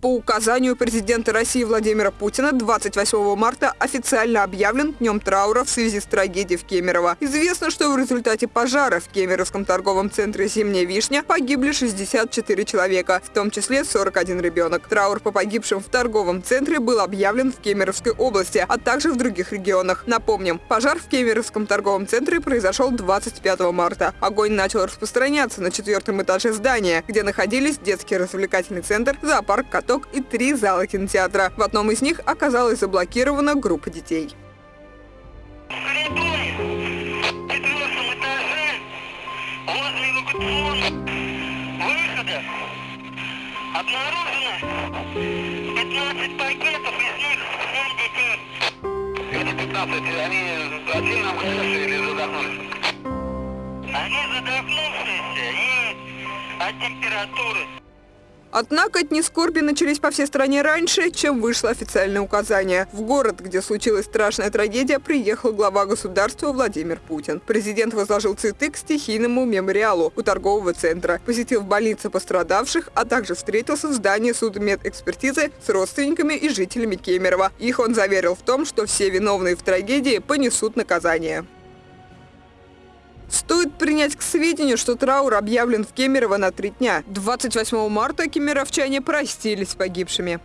По указанию президента России Владимира Путина 28 марта официально объявлен днем траура в связи с трагедией в Кемерово. Известно, что в результате пожара в Кемеровском торговом центре «Зимняя вишня» погибли 64 человека, в том числе 41 ребенок. Траур по погибшим в торговом центре был объявлен в Кемеровской области, а также в других регионах. Напомним, пожар в Кемеровском торговом центре произошел 25 марта. Огонь начал распространяться на четвертом этаже здания, где находились детский развлекательный центр, зоопарк, каток и три зала кинотеатра. В одном из них оказалась заблокирована группа детей. В коридоре, в четвертом этаже, возле эвакуационных выходов обнаружено 15 пакетов, из них 7 детей. Эти 15, они отдельно вышедшие или задохнулись? Они задохнувшиеся и от температуры. Однако дни скорби начались по всей стране раньше, чем вышло официальное указание. В город, где случилась страшная трагедия, приехал глава государства Владимир Путин. Президент возложил цветы к стихийному мемориалу у торгового центра, посетил в больнице пострадавших, а также встретился в здании судмедэкспертизы с родственниками и жителями Кемерово. Их он заверил в том, что все виновные в трагедии понесут наказание. Стоит принять к сведению, что траур объявлен в Кемерово на три дня. 28 марта кемеровчане простились с погибшими.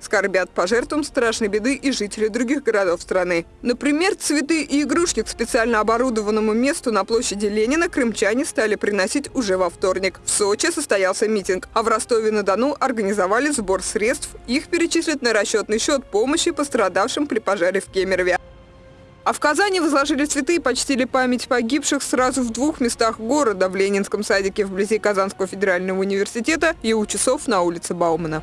Скорбят по жертвам страшной беды и жители других городов страны. Например, цветы и игрушки к специально оборудованному месту на площади Ленина крымчане стали приносить уже во вторник. В Сочи состоялся митинг, а в Ростове-на-Дону организовали сбор средств. Их перечислят на расчетный счет помощи пострадавшим при пожаре в Кемерове. А в Казани возложили цветы и почтили память погибших сразу в двух местах города – в Ленинском садике вблизи Казанского федерального университета и у часов на улице Баумана.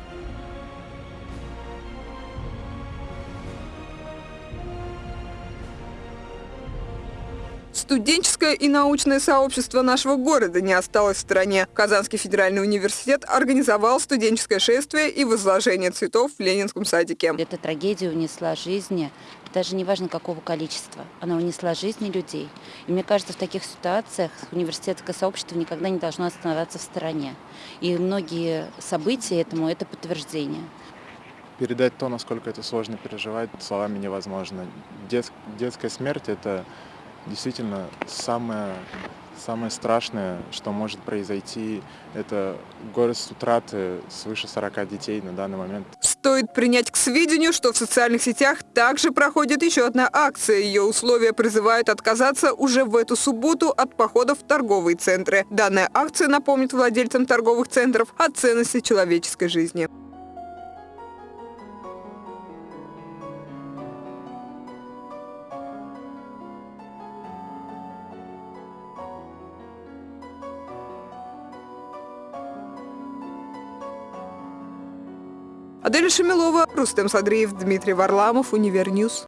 Студенческое и научное сообщество нашего города не осталось в стороне. Казанский федеральный университет организовал студенческое шествие и возложение цветов в Ленинском садике. Эта трагедия унесла жизни, даже не важно какого количества, она унесла жизни людей. И мне кажется, в таких ситуациях университетское сообщество никогда не должно оставаться в стороне. И многие события этому – это подтверждение. Передать то, насколько это сложно переживать, словами невозможно. Дет, детская смерть – это действительно самое, самое страшное, что может произойти, это город утраты свыше 40 детей на данный момент. Стоит принять к сведению, что в социальных сетях также проходит еще одна акция. Ее условия призывают отказаться уже в эту субботу от походов в торговые центры. Данная акция напомнит владельцам торговых центров о ценности человеческой жизни. Адель Шамилова, Рустем Садриев, Дмитрий Варламов, Univer News.